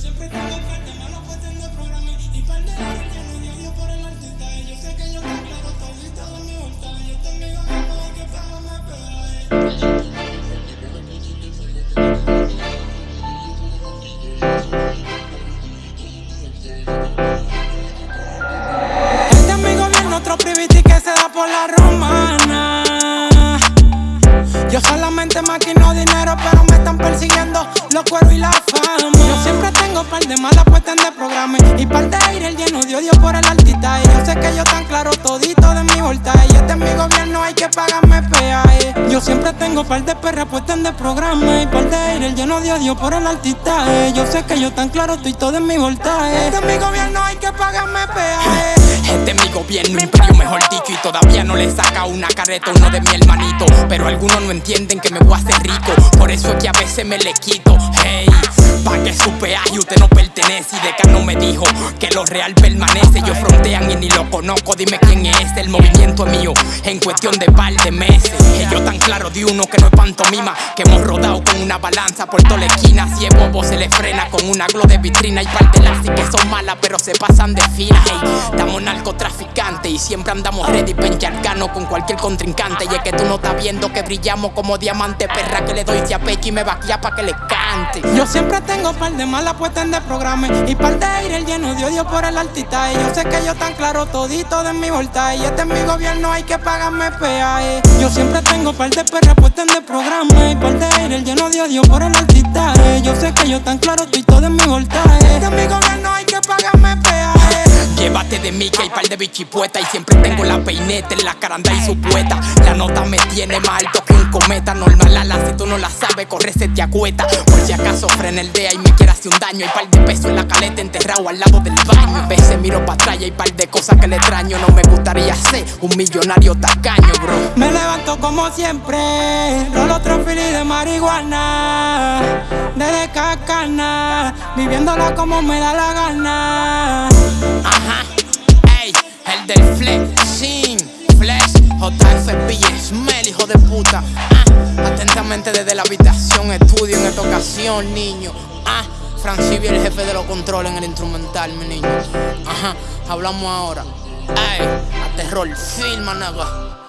siempre tengo par de malos puestos de programa y par de que no Dios por el artista. Yo sé que yo me claro todito de mi vuelta. Yo te amigo no puedo que pagarme peaje. Este es mi gobierno, otro priviti que se da por la romana. Yo solamente maquino dinero, pero me están persiguiendo los cueros y la fama. Y este es mi gobierno, hay que pagarme peaje. Yo siempre tengo par de perras puestas de programa y par de aire lleno de odio por el artista. Yo sé que yo tan claro estoy todo en mi voltaje. Este es mi gobierno, hay que pagarme peaje. Este gobierno, imperio mejor dicho Y todavía no le saca una carreta uno de mi hermanito. Pero algunos no entienden que me voy a hacer rico Por eso es que a veces me le quito. Hey, pa' que su peaje usted no pertenece Y Decano me dijo que lo real permanece. Yo frontean y ni lo conozco, dime quién es El movimiento es mío en cuestión de par de meses. Yo tan claro de uno que no es pantomima Que hemos rodado con una balanza por toda la esquina. Si es bobo se le frena con una glow de vitrina Y par de las que son malas pero se pasan de fina. Hey, estamos narcotraficantes siempre andamos ready pa' encharcarnos con cualquier contrincante Y es que tú no estás viendo que brillamos como diamante Perra que le doy pecho y me vaquea pa' que le cante Yo siempre tengo par de malas puestas de programa y par de aire lleno de odio por el artista. Y yo sé que yo tan claro todito de mi voltaje. Y este es mi gobierno, hay que pagarme peaje. Yo siempre tengo par de perras puestas de programa y par de aire lleno de odio por el artista. Yo sé que yo tan claro estoy todo en mi voltaje. Este es mi gobierno, Llévate de que hay par de bichipueta Y siempre tengo la peineta en la caranda y su pueta La nota me tiene más alto que un cometa Normal ala, si tú no la sabes, corre se te acueta Por si acaso frena el dea y me quiere hacer un daño Hay par de peso en la caleta enterrado al lado del baño. A veces miro para atrás y hay par de cosas que le extraño No me gustaría ser un millonario tacaño, bro. Me levanto como siempre, rolo otro fili de marihuana, de cacana, viviéndola como me da la gana. El del flexing, flex, JFB, Smell, hijo de puta. Ah, atentamente desde la habitación, estudio en esta ocasión, niño. Ah, Francibi, el jefe de los controles en el instrumental, mi niño. Ajá, hablamos ahora. Ey, a terror, filma, nada.